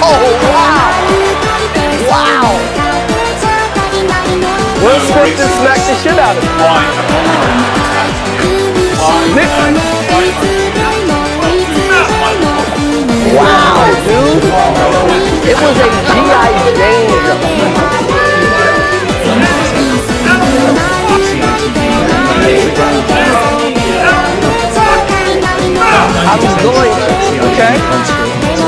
Oh, wow! Wow! Will Smith just smacked the shit out of him. Nick. Wow, dude. It was a G.I. Jane I was going, okay?